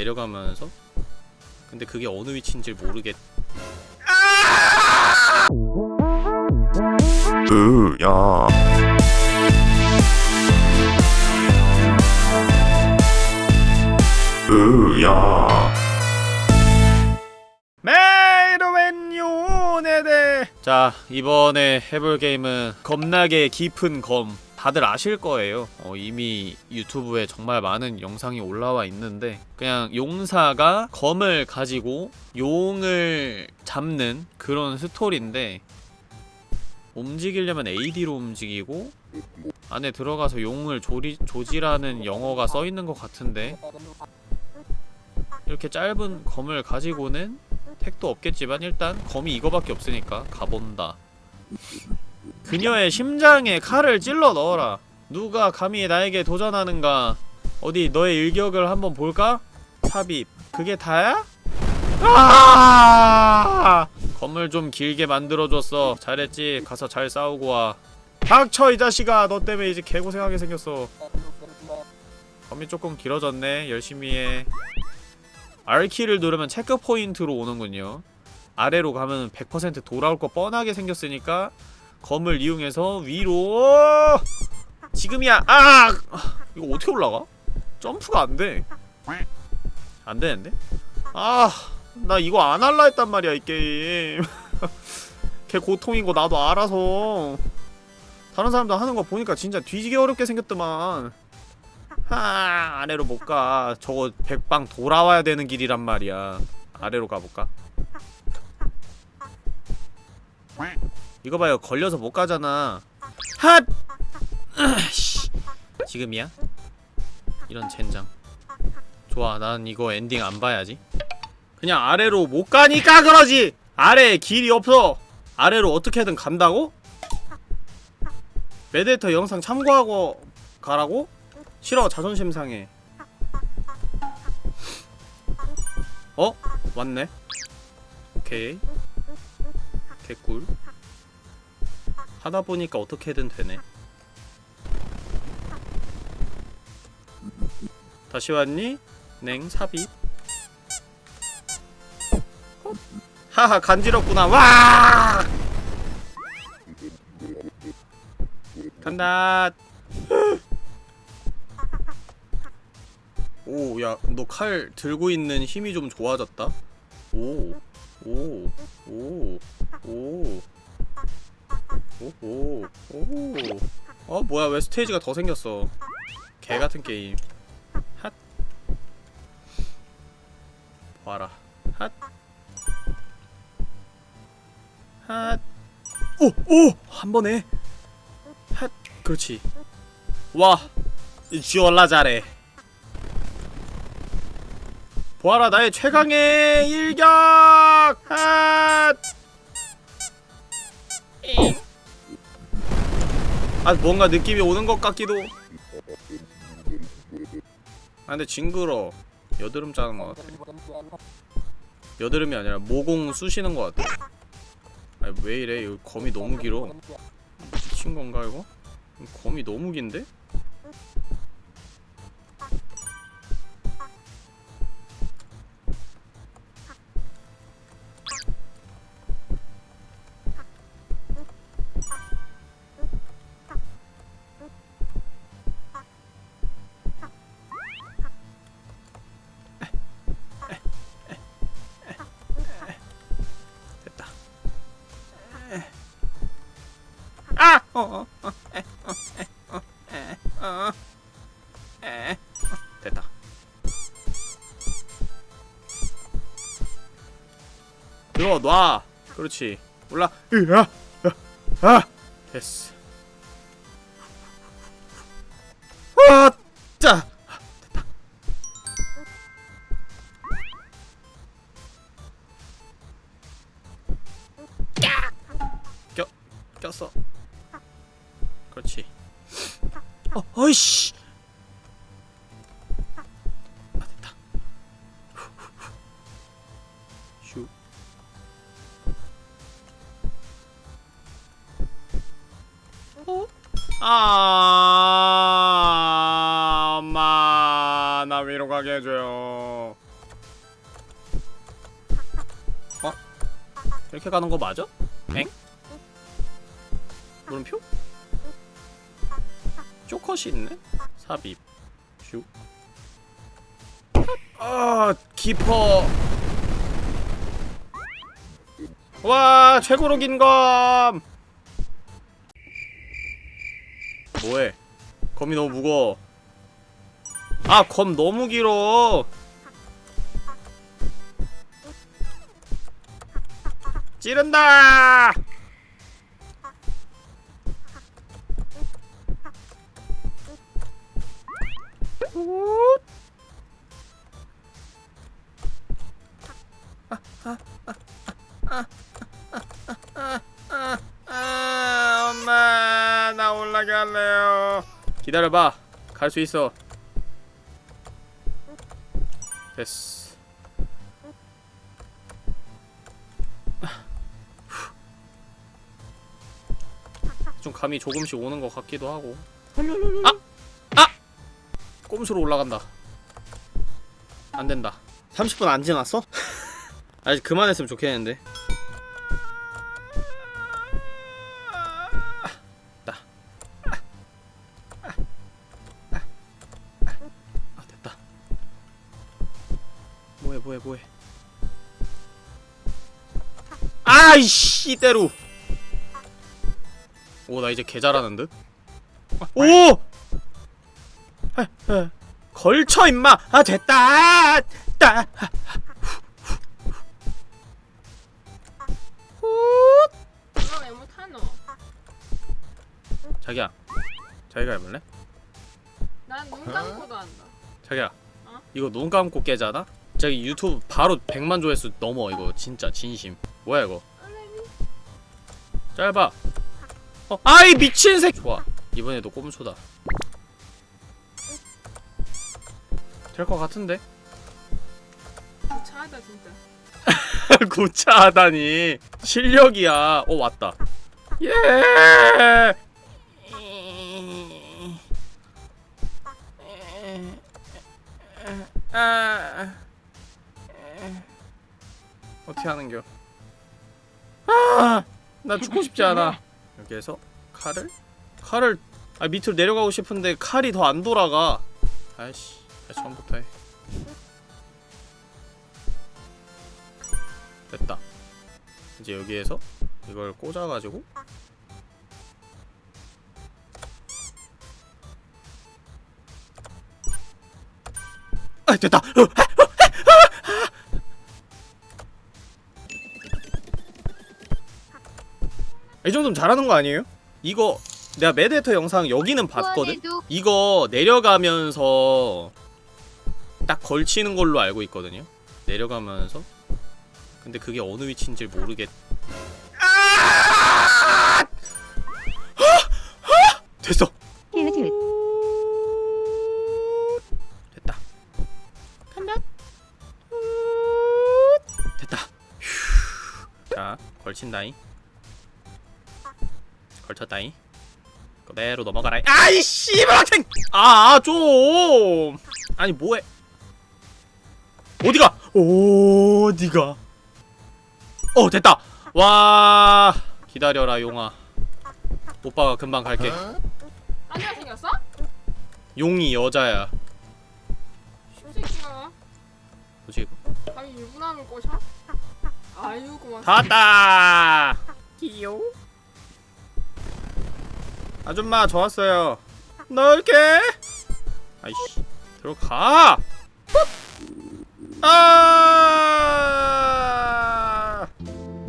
내려가면서? 근데 그게 어느 위치인지 모르겠 으야. 으야. 메이로맨요 네네 자 이번에 해볼 게임은 겁나게 깊은 검 다들 아실 거예요. 어, 이미 유튜브에 정말 많은 영상이 올라와 있는데 그냥 용사가 검을 가지고 용을 잡는 그런 스토리인데 움직이려면 AD로 움직이고 안에 들어가서 용을 조리, 조지라는 영어가 써있는 것 같은데 이렇게 짧은 검을 가지고는 택도 없겠지만 일단 검이 이거밖에 없으니까 가본다 그녀의 심장에 칼을 찔러 넣어라. 누가 감히 나에게 도전하는가? 어디 너의 일격을 한번 볼까? 삽입. 그게 다야? 아! 검을 좀 길게 만들어줬어. 잘했지? 가서 잘 싸우고 와. 닥쳐 이 자식아. 너 때문에 이제 개고생하게 생겼어. 검이 조금 길어졌네. 열심히 해. R키를 누르면 체크 포인트로 오는군요. 아래로 가면 100% 돌아올 거 뻔하게 생겼으니까 검을 이용해서 위로. 지금이야. 아! 이거 어떻게 올라가? 점프가 안 돼. 안 되는데? 아 나 이거 안 할라 했단 말이야 이 게임. 걔 고통인 거 나도 알아서. 다른 사람도 하는 거 보니까 진짜 뒤지게 어렵게 생겼더만. 하 아래로 못 가. 저거 백방 돌아와야 되는 길이란 말이야. 아래로 가볼까? 이거 봐요 걸려서 못 가잖아 핫! 지금이야? 이런 젠장 좋아 난 이거 엔딩 안 봐야지 그냥 아래로 못 가니까 그러지! 아래에 길이 없어! 아래로 어떻게든 간다고? 메데이터 영상 참고하고 가라고? 싫어 자존심 상해 어? 왔네 오케이 개꿀 하다 보니까 어떻게든 되네. 다시 왔니? 냉 삽입. 하하 간지럽구나. 와! 간다. 오, 야, 너 칼 들고 있는 힘이 좀 좋아졌다? 오, 오, 오, 오, 오, 오, 오. 어, 뭐야, 왜 스테이지가 더 생겼어? 개 같은 게임. 핫. 봐라. 핫. 핫. 오, 오! 한 번에. 핫. 그렇지. 와. 지올라 잘해. 보아라 나의 최강의 일격! 핫! 아 뭔가 느낌이 오는 것 같기도. 아 근데 징그러. 여드름 짜는 것 같아. 여드름이 아니라 모공 쑤시는 것 같아. 아니 왜 이래? 이거 검이 너무 길어. 미친 건가 이거? 검이 너무 긴데? 아! 어, 어, 어, 에, 어, 에, 어, 에, 어, 에, 어, 됐다. 들어 놔. 그렇지. 올라. 으아, 아, 아, 됐어. 아, 꼈어. 아. 그렇지. 아. 어, 어이씨. 아. 아. 됐다. 슈. 어? 아, 엄마, 나 위로 가게 해줘요. 어? 이렇게 가는 거 맞아? 엥? 물음표? 쪼컷이 있네? 삽입 슉 아, 깊어 와, 최고로 긴 검! 뭐해? 검이 너무 무거워 아, 검 너무 길어 찌른다! 엄마, 나 올라게 할래요. 기다려봐. 갈 수 있어. 됐어. 좀 감이 조금씩 오는 것 같기도 하고. 아! 아! 꼼수로 올라간다. 안 된다. 30분 안 지났어? 아직 그만했으면 좋겠는데. 아 됐다 뭐해 뭐해 뭐해 아이씨 이대로 오 나 이제 개 잘하는 듯 오! 아, 아, 걸쳐 임마. 아 됐다. 따. 이거 왜 못하노? 자기야. 자기가 해볼래? 난 눈 감고도 한다. 자기야. 어? 이거 눈 감고 깨잖아? 저기 유튜브 바로 100만 조회수 넘어 이거. 진짜 진심. 뭐야 이거? 짧아. 어 아이 미친 새 좋아. 이번에도 꼼수다 될 것 같은데? 차하다 진짜. 고차하다니. 실력이야. 어 왔다. 예! 아. 어떻게 하는겨? 아 나 죽고 싶지 않아. 해서 칼을? 칼을 아 밑으로 내려가고 싶은데 칼이 더 안 돌아가. 아이씨 다시 처음부터 해. 됐다. 이제 여기에서 이걸 꽂아가지고 아 됐다. 어, 이 정도면 잘하는 거 아니에요? 이거 내가 매드헤터 영상 여기는 봤거든? 이거 내려가면서 딱 걸치는 걸로 알고 있거든요 내려가면서 근데 그게 어느 위치인지 모르겠. 아! 됐어. 됐다. 간다. 됐다. 휴. 자, 걸친다잉. 걸쳤다잉. 그대로 넘어가라잉. 아이 씨발생! 아, 좀. 아니 뭐해? 어디가? 어디가? 어 됐다. 와 기다려라 용아. 오빠가 금방 갈게. 안녕 생겼어? 용이 여자야. 새끼가 뭐지 이거 감히 유부남을 꼬셔? 아유 고맙. 다. 왔다! 귀여워. 아줌마 저 왔어요. 넓게 아이씨 들어가 아!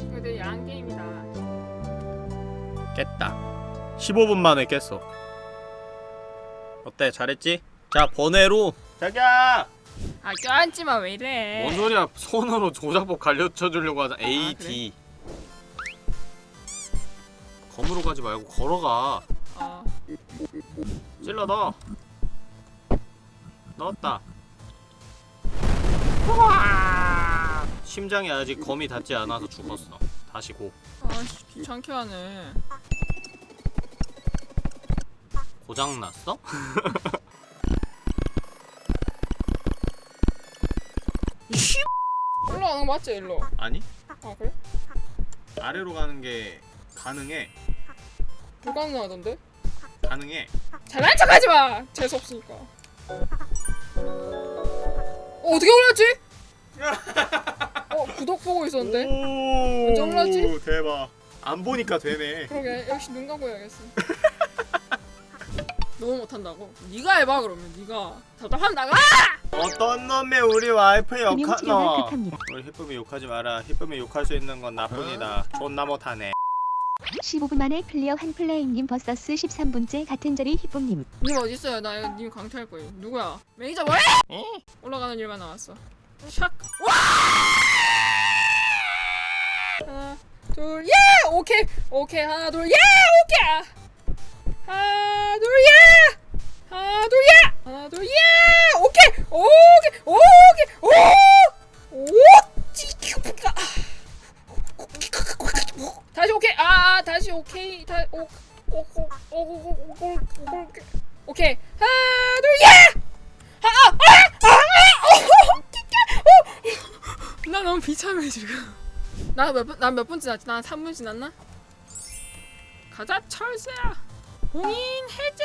이거 되게 야한 게임이다. 깼다. 15분 만에 깼어. 어때? 잘했지? 자 번외로. 자기야! 아 껴안지마 왜 이래? 뭔 소리야? 손으로 조작법 가르쳐 주려고 하자. A, 그래? D 검으로 가지 말고 걸어가. 어. 찔러 넣어. 넣었다 심장에 아직 검이 닿지 않아서 죽었어 다시 고 아씨 귀찮게 하네. 고장났어? 올라오는 거 맞지 일로? 아니 아 그래? 아래로 가는 게 가능해 불가능하던데? 가능해 잘난 척하지 마. 재수 없으니까. 어 어떻게 올랐지? 어 구독 보고 있었는데. 오 언제 올라지? 대박 안 보니까 되네 그러게 역시 눈 감고 해야겠어. 너무 못한다고? 네가 해봐 그러면 네가 답답하면 나가. 어떤 놈의 우리 와이프 금융 욕하 치료가 너 극합니다. 우리 히쁨이 욕하지 마라 히쁨이 욕할 수 있는 건 나뿐이다 존나 못하네 15분 만에 클리어 한 플레이님 버서스 13분째 같은 자리 희쁨님. 님 어디 있어요? 나 이거 님 강퇴할 거예요. 누구야? 매니저 뭐해? 올라가는 일만 남았어. 샥. 와! 하나, 둘, 예! 오케이, 오케이, 하나, 둘, 예! 오케이. 하나, 둘, 예! 하나, 둘, 예! 하나, 둘, 예! 오케이, 오케이, 오케이, 오, 오, 다시 오케이 아 다시 오케이 다오오오오오 오케이. 오케이 하나 둘 예! 아아아아나 너무 비참해 지금 나몇분나몇 분 지났지 나 3분 지났나? 가자 철새야 봉인 해제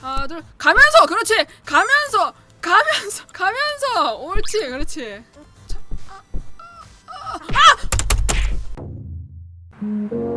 하나 둘 가면서 그렇지 가면서 가면서 가면서 옳지 그렇지 Mm-hmm.